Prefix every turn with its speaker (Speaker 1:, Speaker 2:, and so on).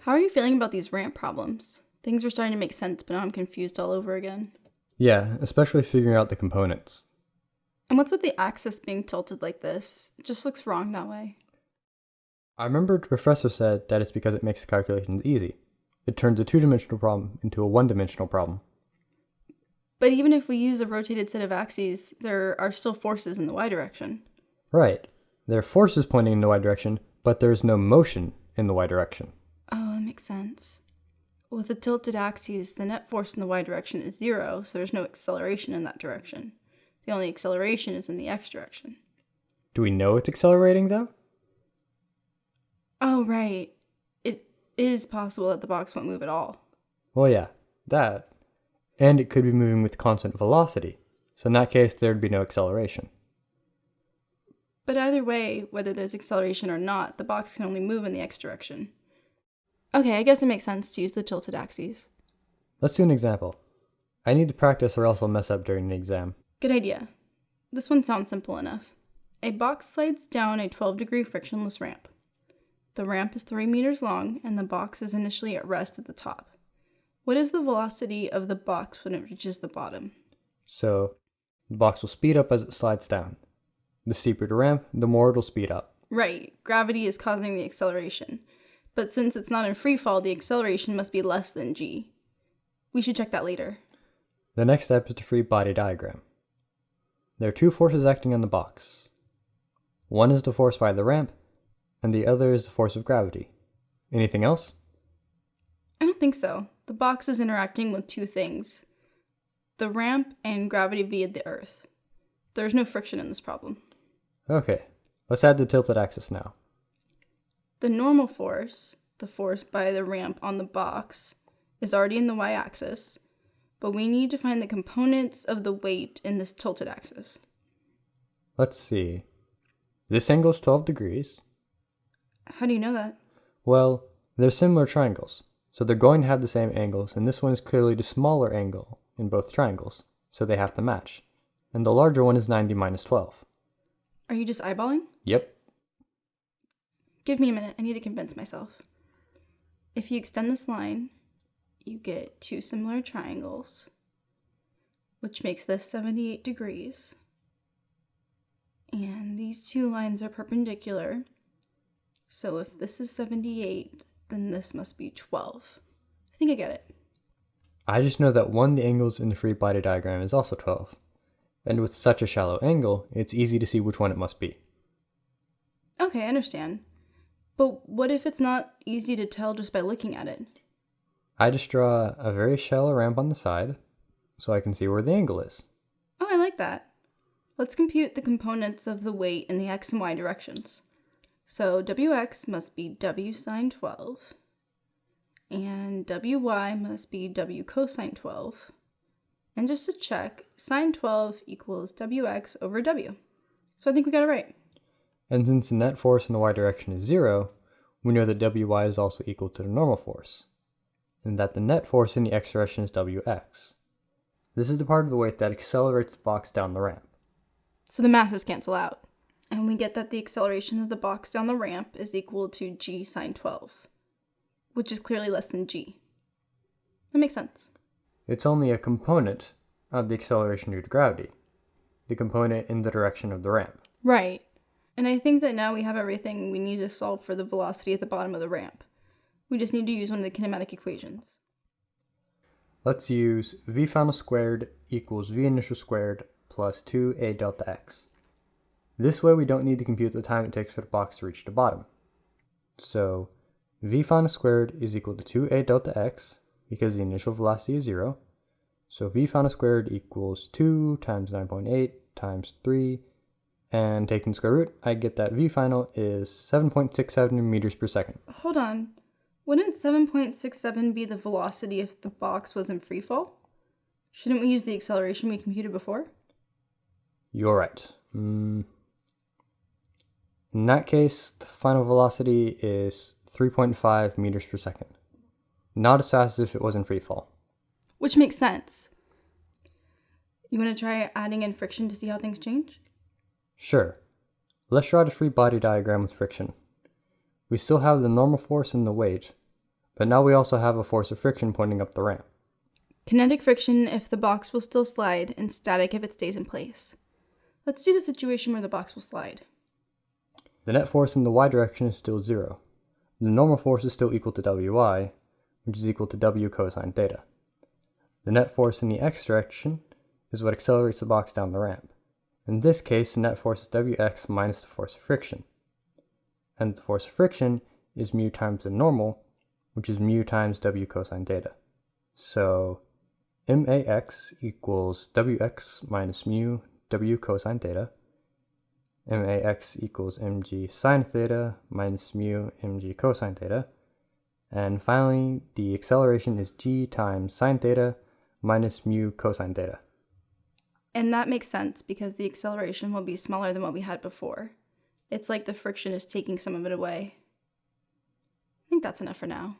Speaker 1: How are you feeling about these ramp problems? Things were starting to make sense, but now I'm confused all over again.
Speaker 2: Yeah, especially figuring out the components.
Speaker 1: And what's with the axis being tilted like this? It just looks wrong that way.
Speaker 2: I remember the professor said that it's because it makes the calculations easy. It turns a two-dimensional problem into a one-dimensional problem.
Speaker 1: But even if we use a rotated set of axes, there are still forces in the y direction.
Speaker 2: Right. There are forces pointing in the y direction, but there's no motion in the y direction.
Speaker 1: Oh, that makes sense. With the tilted axes, the net force in the y direction is zero, so there's no acceleration in that direction. The only acceleration is in the x direction.
Speaker 2: Do we know it's accelerating though?
Speaker 1: Oh, right. It is possible that the box won't move at all.
Speaker 2: Well, yeah, that. And it could be moving with constant velocity. So in that case, there'd be no acceleration.
Speaker 1: But either way, whether there's acceleration or not, the box can only move in the x direction. Okay, I guess it makes sense to use the tilted axes.
Speaker 2: Let's do an example. I need to practice or else I'll mess up during the exam.
Speaker 1: Good idea. This one sounds simple enough. A box slides down a 12 degree frictionless ramp. The ramp is 3 meters long and the box is initially at rest at the top. What is the velocity of the box when it reaches the bottom?
Speaker 2: So the box will speed up as it slides down. The steeper the ramp, the more it'll speed up.
Speaker 1: Right, gravity is causing the acceleration. But since it's not in free fall, the acceleration must be less than g. We should check that later.
Speaker 2: The next step is the free body diagram. There are two forces acting on the box. One is the force by the ramp, and the other is the force of gravity. Anything else?
Speaker 1: I don't think so. The box is interacting with two things the ramp and gravity via the earth. There's no friction in this problem.
Speaker 2: Okay, let's add the tilted axis now.
Speaker 1: The normal force, the force by the ramp on the box, is already in the y axis, but we need to find the components of the weight in this tilted axis.
Speaker 2: Let's see. This angle is 12 degrees.
Speaker 1: How do you know that?
Speaker 2: Well, they're similar triangles, so they're going to have the same angles, and this one is clearly the smaller angle in both triangles, so they have to match. And the larger one is 90 minus 12.
Speaker 1: Are you just eyeballing?
Speaker 2: Yep.
Speaker 1: Give me a minute, I need to convince myself. If you extend this line, you get two similar triangles, which makes this 78 degrees. And these two lines are perpendicular. So if this is 78, then this must be 12. I think I get it.
Speaker 2: I just know that one of the angles in the free body diagram is also 12. And with such a shallow angle, it's easy to see which one it must be.
Speaker 1: Okay, I understand. But what if it's not easy to tell just by looking at it?
Speaker 2: I just draw a very shallow ramp on the side, so I can see where the angle is.
Speaker 1: Oh, I like that. Let's compute the components of the weight in the x and y directions. So wx must be w sine 12, and wy must be w cosine 12. And just to check, sine 12 equals wx over w. So I think we got it right.
Speaker 2: And since the net force in the y direction is zero, we know that wy is also equal to the normal force, and that the net force in the x direction is wx. This is the part of the weight that accelerates the box down the ramp.
Speaker 1: So the masses cancel out, and we get that the acceleration of the box down the ramp is equal to g sine 12, which is clearly less than g. That makes sense.
Speaker 2: It's only a component of the acceleration due to gravity, the component in the direction of the ramp.
Speaker 1: Right. And I think that now we have everything we need to solve for the velocity at the bottom of the ramp. We just need to use one of the kinematic equations.
Speaker 2: Let's use v final squared equals v initial squared plus 2a delta x. This way we don't need to compute the time it takes for the box to reach the bottom. So v final squared is equal to 2a delta x because the initial velocity is 0. So v final squared equals 2 times 9.8 times 3 and taking the square root, I get that v final is 7.67 meters per second.
Speaker 1: Hold on. Wouldn't 7.67 be the velocity if the box was in free fall? Shouldn't we use the acceleration we computed before?
Speaker 2: You're right. Mm. In that case, the final velocity is 3.5 meters per second. Not as fast as if it was in free fall.
Speaker 1: Which makes sense. You want to try adding in friction to see how things change?
Speaker 2: Sure. Let's draw the free body diagram with friction. We still have the normal force and the weight, but now we also have a force of friction pointing up the ramp.
Speaker 1: Kinetic friction if the box will still slide, and static if it stays in place. Let's do the situation where the box will slide.
Speaker 2: The net force in the y direction is still zero. The normal force is still equal to Wy, which is equal to W cosine theta. The net force in the x direction is what accelerates the box down the ramp. In this case, the net force is Wx minus the force of friction. And the force of friction is mu times the normal, which is mu times W cosine theta. So max equals wx minus mu w cosine theta. Max equals mg sine theta minus mu mg cosine theta. And finally, the acceleration is g times sine theta minus mu cosine theta.
Speaker 1: And that makes sense because the acceleration will be smaller than what we had before. It's like the friction is taking some of it away. I think that's enough for now.